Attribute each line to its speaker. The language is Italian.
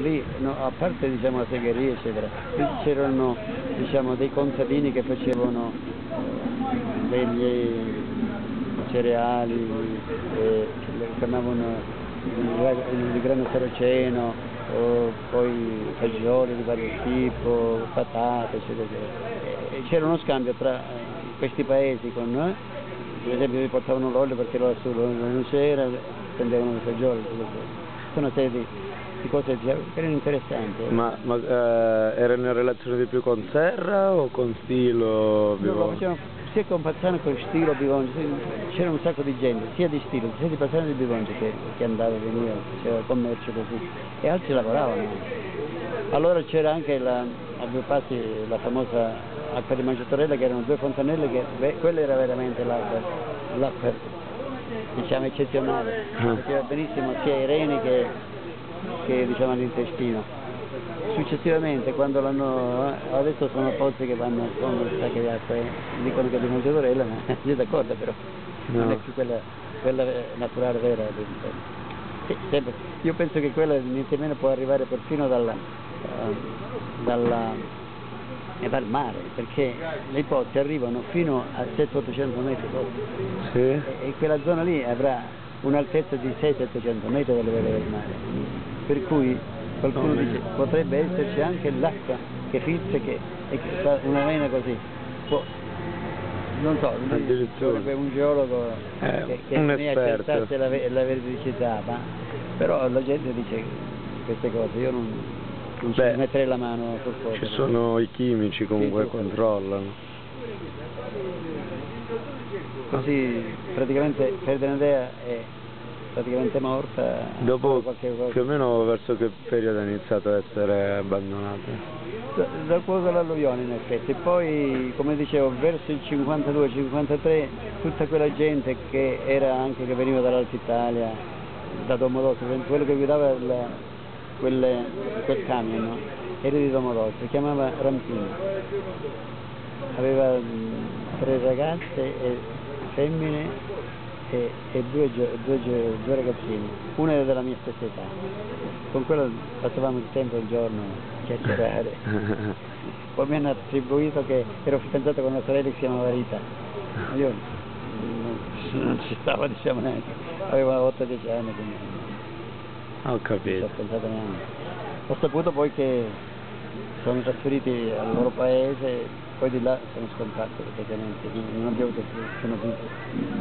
Speaker 1: Lì, no, a parte diciamo, la segheria eccetera, c'erano diciamo, dei contadini che facevano eh, degli cereali, eh, che chiamavano il, grano saraceno, poi fagioli di vario tipo, patate, eccetera, eccetera. c'era uno scambio tra eh, questi paesi con noi, per esempio mi portavano l'olio perché l'olio non c'era, prendevano i fagioli, una serie di cose che erano interessanti.
Speaker 2: Ma, ma eh, erano in relazione di più con Serra o con Stilo?
Speaker 1: No, sia con Pazzano che con Stilo Bivongi, c'era un sacco di gente, sia di Stilo, sia di Pazzano che di Bivongi che, che andava e veniva, faceva commercio così, e altri lavoravano. Allora c'era anche la, a due passi la famosa acqua di Mangiatorella che erano due fontanelle che beh, quella era veramente l'acqua, l'acqua diciamo eccezionale, ah. faceva benissimo sia ai reni che che diciamo all'intestino. Successivamente quando l'hanno, eh, adesso sono pozzi che vanno con le sacche di acqua e dicono che è di Montetorella, ma io d'accordo però, no. non è più quella, quella naturale vera. Sì, sempre. Io penso che quella niente meno può arrivare perfino dalla, uh, dalla, eh, dal mare, perché le pozze arrivano fino a 700-800 metri
Speaker 2: sì. e,
Speaker 1: e quella zona lì avrà un'altezza di 600-700 metri dalle vele del mare. Per cui qualcuno dice potrebbe esserci anche l'acqua che filtra che, e che fa una vena così. Può, non so, sarebbe un geologo
Speaker 2: eh,
Speaker 1: che, che
Speaker 2: un
Speaker 1: ne accertasse la, la veridicità, ma però la gente dice queste cose, io non, non Beh, ci metterei la mano sul fuoco.
Speaker 2: Ci sono i chimici comunque sì, controllano.
Speaker 1: Così praticamente Ferdinandea è praticamente morta.
Speaker 2: Dopo più o meno verso che periodo ha iniziato a essere abbandonata?
Speaker 1: dal poco dell'alluvione in effetti, poi come dicevo verso il 52-53 tutta quella gente che era anche che veniva dall'Alta Italia, da Domodossola, quello che guidava il, quelle, quel camion no? era di Domodossola, si chiamava Rampino, aveva tre ragazze e femmine e, e due, due, due, ragazzini, una era della mia stessa età, con quello passavamo il tempo il giorno a chiacchierare. Poi mi hanno attribuito che ero fidanzato con una sorella che si chiamava Rita, io non, non ci stavo diciamo neanche, avevo 8-10 anni quindi
Speaker 2: ho capito.
Speaker 1: Ho saputo poi che sono trasferiti al loro paese, poi di là sono scomparsi praticamente, non abbiamo più, sono più.